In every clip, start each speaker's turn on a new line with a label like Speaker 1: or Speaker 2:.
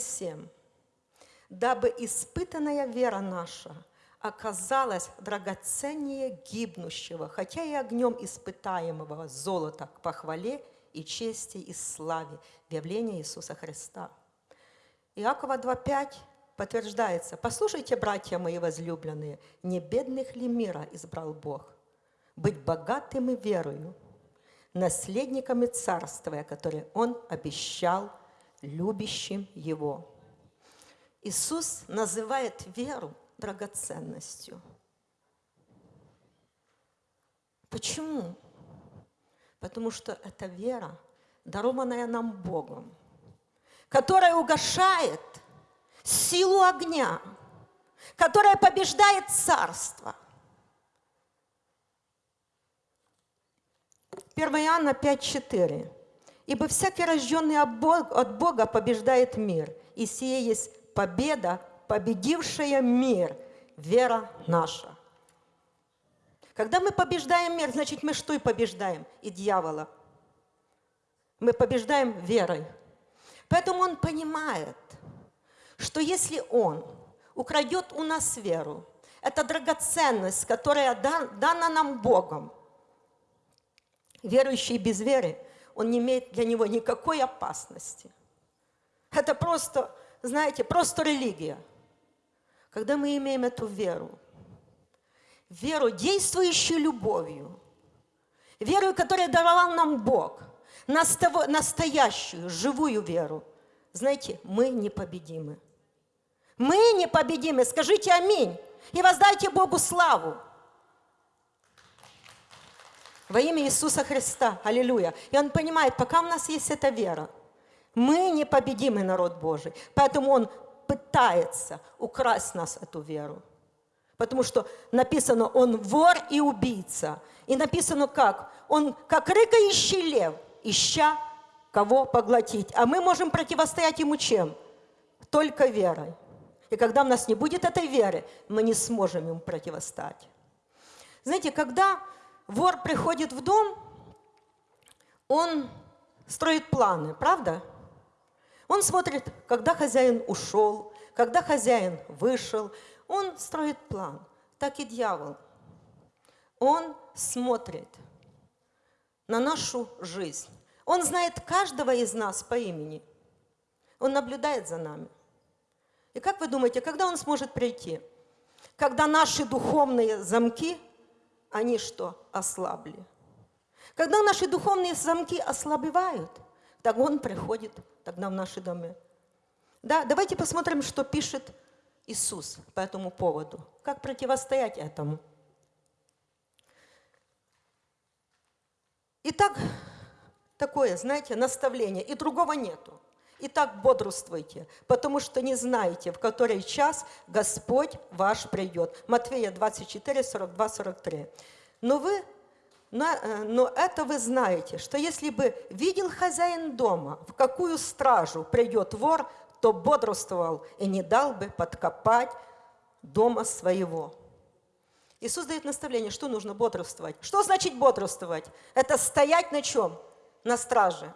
Speaker 1: 7. «Дабы испытанная вера наша оказалась драгоценнее гибнущего, хотя и огнем испытаемого золота к похвале и чести и славе в явлении Иисуса Христа». Иакова 2.5 подтверждается, «Послушайте, братья мои возлюбленные, не бедных ли мира избрал Бог? Быть богатым и верою, наследниками царствия, которое Он обещал любящим Его». Иисус называет веру драгоценностью. Почему? Потому что это вера, дарованная нам Богом, которая угошает – силу огня, которая побеждает царство. 1 Иоанна 5,4. «Ибо всякий рожденный от Бога побеждает мир, и сие есть победа, победившая мир, вера наша». Когда мы побеждаем мир, значит, мы что и побеждаем? И дьявола. Мы побеждаем верой. Поэтому он понимает – что если Он украдет у нас веру, это драгоценность, которая дана нам Богом, верующий без веры, он не имеет для него никакой опасности. Это просто, знаете, просто религия. Когда мы имеем эту веру, веру, действующую любовью, веру, которую даровал нам Бог, настоящую, живую веру, знаете, мы непобедимы. Мы непобедимы. Скажите аминь. И воздайте Богу славу. Во имя Иисуса Христа. Аллилуйя. И он понимает, пока у нас есть эта вера, мы непобедимый народ Божий. Поэтому он пытается украсть нас эту веру. Потому что написано, он вор и убийца. И написано как? Он как рыкающий лев, ища кого поглотить. А мы можем противостоять ему чем? Только верой. И когда у нас не будет этой веры, мы не сможем ему противостать. Знаете, когда вор приходит в дом, он строит планы, правда? Он смотрит, когда хозяин ушел, когда хозяин вышел. Он строит план. Так и дьявол. Он смотрит на нашу жизнь. Он знает каждого из нас по имени. Он наблюдает за нами. И как вы думаете, когда он сможет прийти? Когда наши духовные замки, они что, ослабли? Когда наши духовные замки ослабевают, так он приходит тогда в наши дома. Да, давайте посмотрим, что пишет Иисус по этому поводу. Как противостоять этому? Итак, такое, знаете, наставление, и другого нету. Итак, бодрствуйте, потому что не знаете, в который час Господь ваш придет. Матфея 24, 42, 43. Но вы э, но это вы знаете, что если бы видел хозяин дома, в какую стражу придет вор, то бодрствовал и не дал бы подкопать дома своего. Иисус дает наставление, что нужно бодрствовать. Что значит бодрствовать? Это стоять на чем? На страже.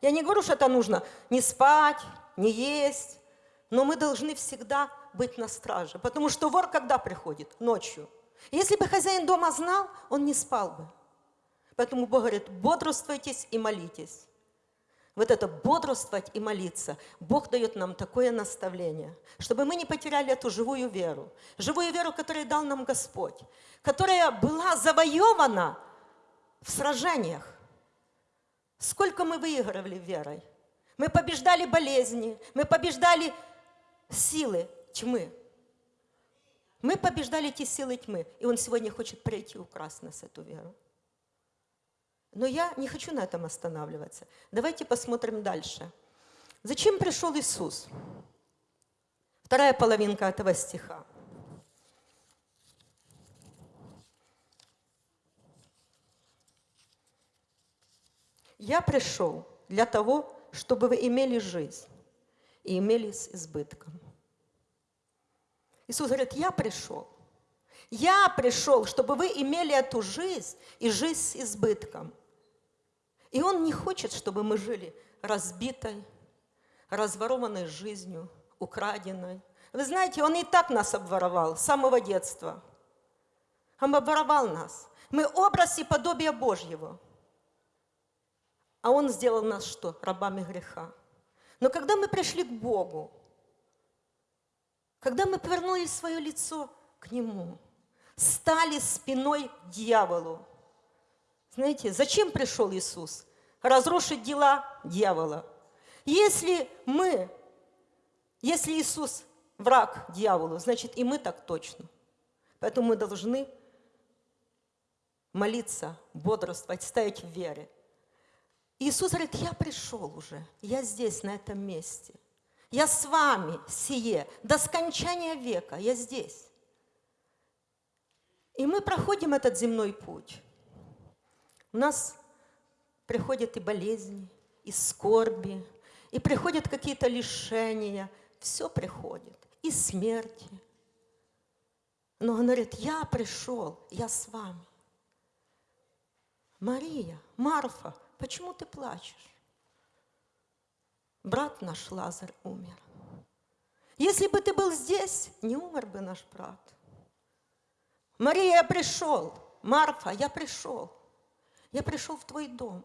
Speaker 1: Я не говорю, что это нужно не спать, не есть, но мы должны всегда быть на страже, потому что вор когда приходит? Ночью. Если бы хозяин дома знал, он не спал бы. Поэтому Бог говорит, бодрствуйтесь и молитесь. Вот это бодрствовать и молиться, Бог дает нам такое наставление, чтобы мы не потеряли эту живую веру, живую веру, которую дал нам Господь, которая была завоевана в сражениях. Сколько мы выигрывали верой? Мы побеждали болезни, мы побеждали силы тьмы. Мы побеждали эти силы тьмы, и Он сегодня хочет прийти и украсть нас эту веру. Но я не хочу на этом останавливаться. Давайте посмотрим дальше. Зачем пришел Иисус? Вторая половинка этого стиха. Я пришел для того, чтобы вы имели жизнь и имели с избытком. Иисус говорит, я пришел. Я пришел, чтобы вы имели эту жизнь и жизнь с избытком. И Он не хочет, чтобы мы жили разбитой, разворованной жизнью, украденной. Вы знаете, Он и так нас обворовал с самого детства. Он обворовал нас. Мы образ и подобие Божьего. А Он сделал нас что? Рабами греха. Но когда мы пришли к Богу, когда мы повернули свое лицо к Нему, стали спиной дьяволу. Знаете, зачем пришел Иисус? Разрушить дела дьявола. Если мы, если Иисус враг дьяволу, значит и мы так точно. Поэтому мы должны молиться, бодрствовать, стоять в вере. Иисус говорит, я пришел уже, я здесь, на этом месте. Я с вами сие, до скончания века, я здесь. И мы проходим этот земной путь. У нас приходят и болезни, и скорби, и приходят какие-то лишения. Все приходит, и смерти. Но он говорит, я пришел, я с вами. Мария, Марфа, почему ты плачешь? брат наш Лазарь умер. Если бы ты был здесь, не умер бы наш брат. Мария, я пришел. Марфа, я пришел. Я пришел в твой дом.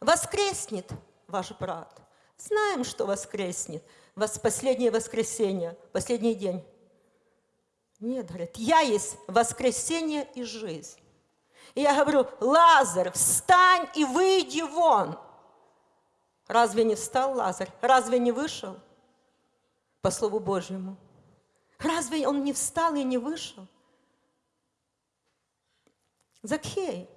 Speaker 1: Воскреснет ваш брат. Знаем, что воскреснет. Вас последнее воскресенье, последний день. Нет, говорит, я есть воскресенье и жизнь. И я говорю, Лазарь, встань и выйди вон. Разве не встал Лазарь? Разве не вышел? По Слову Божьему. Разве он не встал и не вышел? Закхей,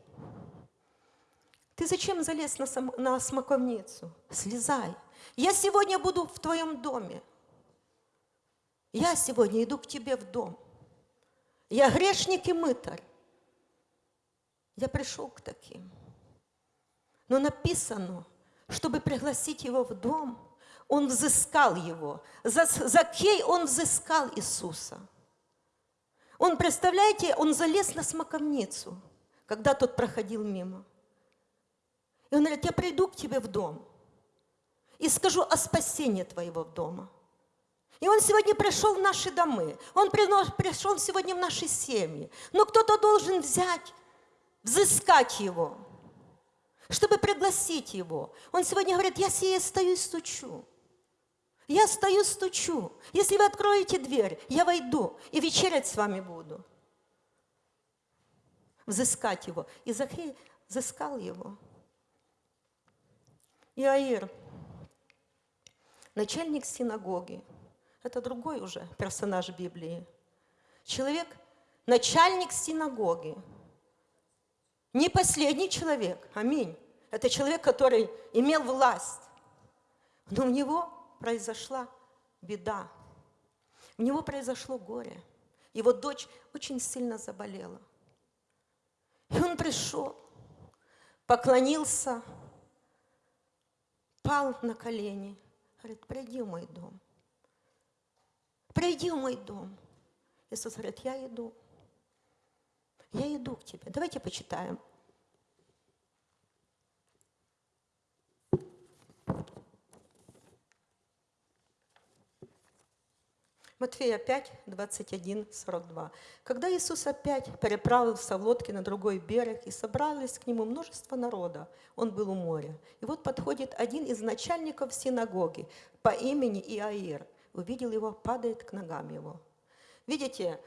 Speaker 1: ты зачем залез на, сам, на смоковницу? Слезай. Я сегодня буду в твоем доме. Я сегодня иду к тебе в дом. Я грешник и мытарь. Я пришел к таким. Но написано, чтобы пригласить его в дом, он взыскал его. За, за кей он взыскал Иисуса. Он, представляете, он залез на смоковницу, когда тот проходил мимо. И он говорит, я приду к тебе в дом и скажу о спасении твоего дома. И он сегодня пришел в наши домы, он пришел сегодня в наши семьи. Но кто-то должен взять, взыскать его – чтобы пригласить его. Он сегодня говорит, я сие стою и стучу. Я стою, стучу. Если вы откроете дверь, я войду и вечерять с вами буду. Взыскать его. И Захей взыскал его. Иаир, начальник синагоги, это другой уже персонаж Библии. Человек, начальник синагоги, не последний человек, аминь. Это человек, который имел власть. Но у него произошла беда. У него произошло горе. Его дочь очень сильно заболела. И он пришел, поклонился, пал на колени. Говорит, приди в мой дом. Приди в мой дом. Иисус говорит, я иду. Я иду к тебе. Давайте почитаем. Матфея 5, 21, 42. Когда Иисус опять переправился в лодке на другой берег, и собрались к нему множество народа, он был у моря. И вот подходит один из начальников синагоги по имени Иаир. Увидел его, падает к ногам его. Видите,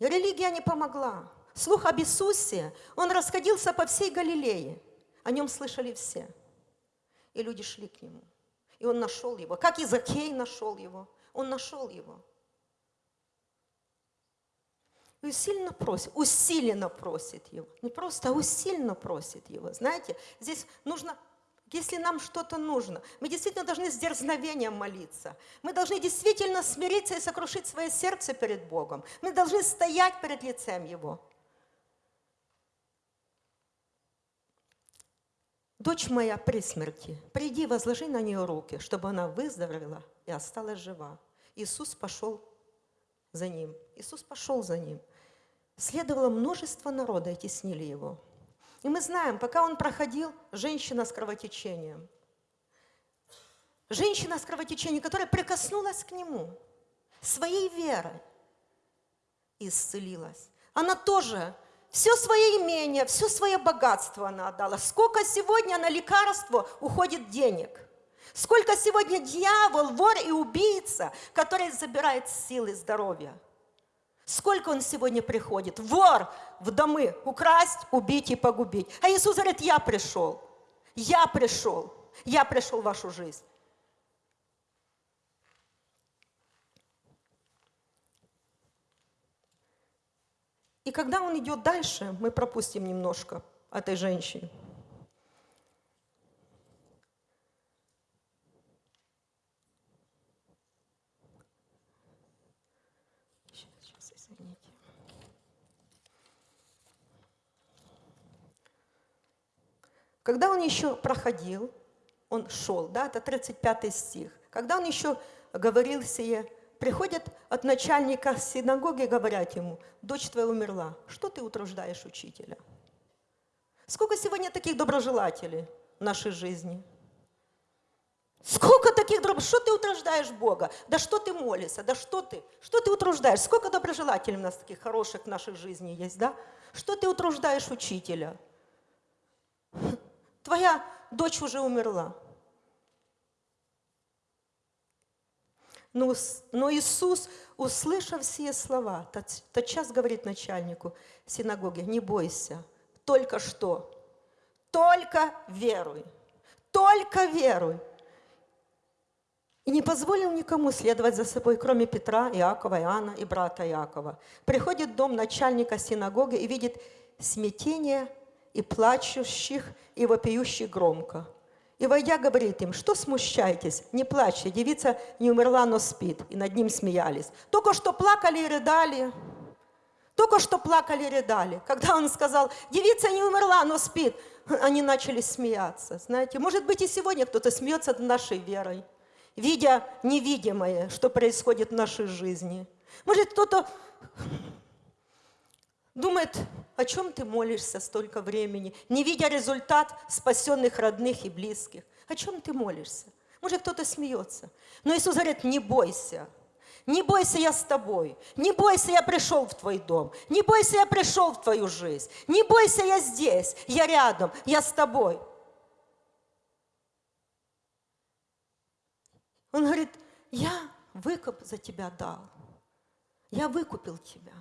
Speaker 1: религия не помогла. Слух об Иисусе, он расходился по всей Галилее. О нем слышали все. И люди шли к нему. И он нашел его. Как и нашел его. Он нашел его. И усиленно просит, усиленно просит его. Не просто, а усиленно просит его. Знаете, здесь нужно если нам что-то нужно. Мы действительно должны с дерзновением молиться. Мы должны действительно смириться и сокрушить свое сердце перед Богом. Мы должны стоять перед лицем Его. Дочь моя при смерти, приди, возложи на нее руки, чтобы она выздоровела и осталась жива. Иисус пошел за ним. Иисус пошел за ним. Следовало множество народа, и теснили его. И мы знаем, пока он проходил, женщина с кровотечением. женщина с кровотечением, которая прикоснулась к нему своей верой исцелилась. Она тоже все свое имение, все свое богатство она отдала. Сколько сегодня на лекарство уходит денег? Сколько сегодня дьявол, вор и убийца, который забирает силы здоровья? Сколько он сегодня приходит? Вор в домы украсть, убить и погубить. А Иисус говорит, я пришел. Я пришел. Я пришел в вашу жизнь. И когда он идет дальше, мы пропустим немножко этой женщины. Когда он еще проходил, он шел, да, это 35 стих. Когда он еще говорил сие, приходят от начальника синагоги, говорят ему, дочь твоя умерла, что ты утруждаешь учителя? Сколько сегодня таких доброжелателей в нашей жизни? Сколько таких доброжелателей? Что ты утруждаешь Бога? Да что ты молишься? Да что ты? Что ты утруждаешь? Сколько доброжелателей у нас таких хороших в нашей жизни есть, да? Что ты утруждаешь учителя? Твоя дочь уже умерла. Но, но Иисус, услышав все слова, тот, тотчас говорит начальнику синагоги, не бойся, только что, только веруй, только веруй. И не позволил никому следовать за собой, кроме Петра, Иакова, Иоанна и брата Иакова. Приходит дом начальника синагоги и видит смятение и плачущих, и вопиющих громко. И войдя, говорит им, что смущаетесь, не плачьте, девица не умерла, но спит. И над ним смеялись. Только что плакали и рыдали. Только что плакали и рыдали. Когда он сказал, девица не умерла, но спит, они начали смеяться. Знаете, может быть и сегодня кто-то смеется над нашей верой, видя невидимое, что происходит в нашей жизни. Может кто-то думает, о чем ты молишься столько времени, не видя результат спасенных родных и близких. О чем ты молишься? Может, кто-то смеется. Но Иисус говорит, не бойся. Не бойся, я с тобой. Не бойся, я пришел в твой дом. Не бойся, я пришел в твою жизнь. Не бойся, я здесь. Я рядом. Я с тобой. Он говорит, я выкуп за тебя дал. Я выкупил тебя.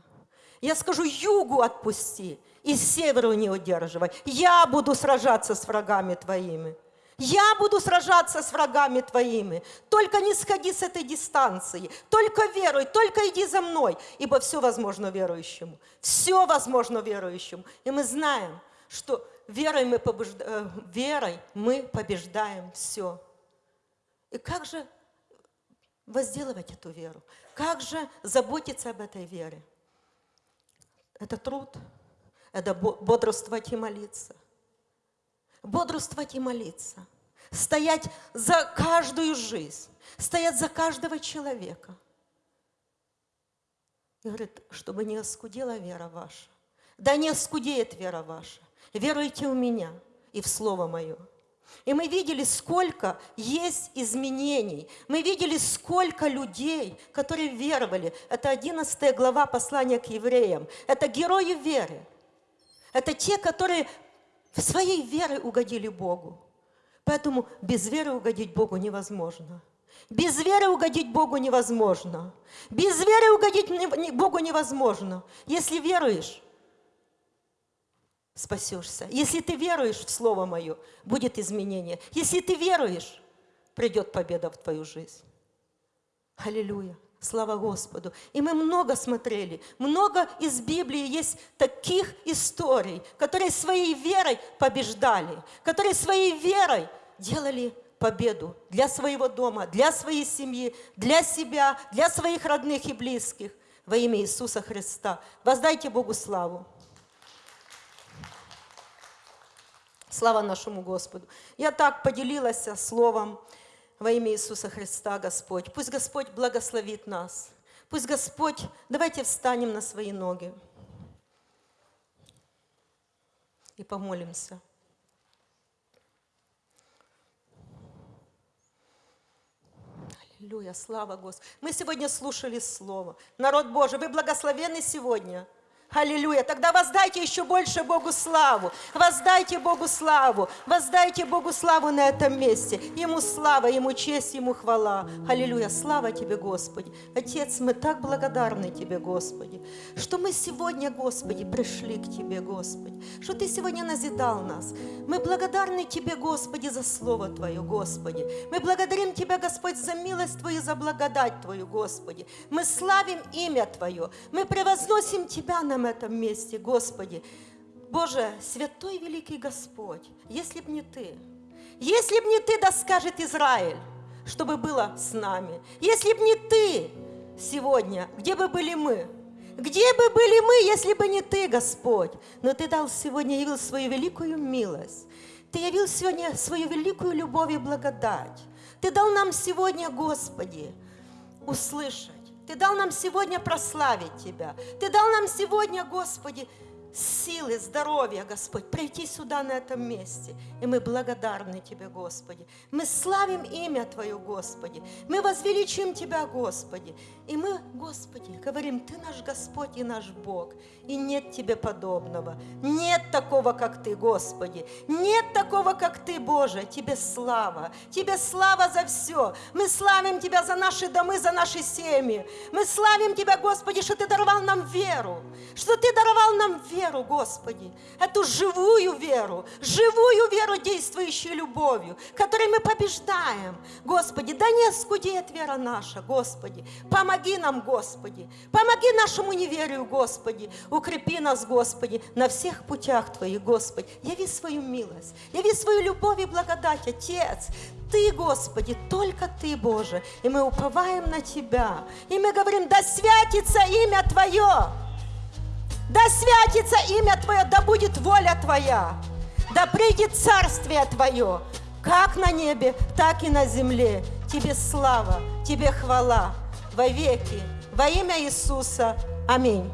Speaker 1: Я скажу, югу отпусти и северу не удерживай. Я буду сражаться с врагами твоими. Я буду сражаться с врагами твоими. Только не сходи с этой дистанции. Только веруй, только иди за мной. Ибо все возможно верующему. Все возможно верующему. И мы знаем, что верой мы, побежда... Э, верой мы побеждаем все. И как же возделывать эту веру? Как же заботиться об этой вере? Это труд, это бодрствовать и молиться. Бодрствовать и молиться. Стоять за каждую жизнь, стоять за каждого человека. И говорит, чтобы не оскудела вера ваша. Да не оскудеет вера ваша. Веруйте в меня и в Слово Мое. И мы видели, сколько есть изменений. Мы видели, сколько людей, которые веровали. Это 11 глава послания к евреям. Это герои веры. Это те, которые в своей вере угодили Богу. Поэтому без веры угодить Богу невозможно. Без веры угодить Богу невозможно. Без веры угодить Богу невозможно. Если веруешь, спасешься. Если ты веруешь в Слово Мое, будет изменение. Если ты веруешь, придет победа в твою жизнь. Аллилуйя. Слава Господу. И мы много смотрели, много из Библии есть таких историй, которые своей верой побеждали, которые своей верой делали победу для своего дома, для своей семьи, для себя, для своих родных и близких во имя Иисуса Христа. Воздайте Богу славу. Слава нашему Господу. Я так поделилась словом во имя Иисуса Христа, Господь. Пусть Господь благословит нас. Пусть Господь, давайте встанем на свои ноги и помолимся. Аллилуйя, слава Господу. Мы сегодня слушали Слово. Народ Божий, вы благословенны сегодня. Аллилуйя. Тогда воздайте еще больше Богу славу. Воздайте Богу славу. Воздайте Богу славу на этом месте. Ему слава, Ему честь, Ему хвала. Аллилуйя. Слава Тебе, Господи. Отец, мы так благодарны Тебе, Господи, что мы сегодня, Господи, пришли к Тебе, Господи, что Ты сегодня назидал нас. Мы благодарны Тебе, Господи, за Слово Твое, Господи. Мы благодарим Тебя, Господь, за милость Твою, за благодать Твою, Господи. Мы славим имя Твое. Мы превозносим Тебя на в этом месте, Господи. Боже, святой великий Господь, если б не Ты, если б не Ты, да скажет Израиль, чтобы было с нами. Если б не Ты сегодня, где бы были мы? Где бы были мы, если бы не Ты, Господь? Но Ты дал сегодня, явил свою великую милость. Ты явил сегодня свою великую любовь и благодать. Ты дал нам сегодня, Господи, услышать ты дал нам сегодня прославить Тебя. Ты дал нам сегодня, Господи, силы, здоровья, Господь, прийти сюда, на этом месте. И мы благодарны Тебе, Господи. Мы славим имя Твое, Господи. Мы возвеличим Тебя, Господи. И мы, Господи, говорим, Ты наш Господь и наш Бог. И нет Тебе подобного. Нет такого, как Ты, Господи. Нет такого, как Ты, Боже. Тебе слава. Тебе слава за все. Мы славим Тебя за наши домы, за наши семьи. Мы славим Тебя, Господи, что Ты даровал нам веру. Что Ты даровал нам веру веру, Господи, эту живую веру, живую веру, действующую любовью, которой мы побеждаем. Господи, да не скудеет вера наша, Господи. Помоги нам, Господи. Помоги нашему неверию, Господи. Укрепи нас, Господи, на всех путях Твоих, Господи. Яви свою милость, яви свою любовь и благодать, Отец. Ты, Господи, только Ты, Боже. И мы уповаем на Тебя. И мы говорим, да святится имя Твое. Да святится имя Твое, да будет воля Твоя, да придет царствие Твое, как на небе, так и на земле. Тебе слава, Тебе хвала во веки, во имя Иисуса. Аминь.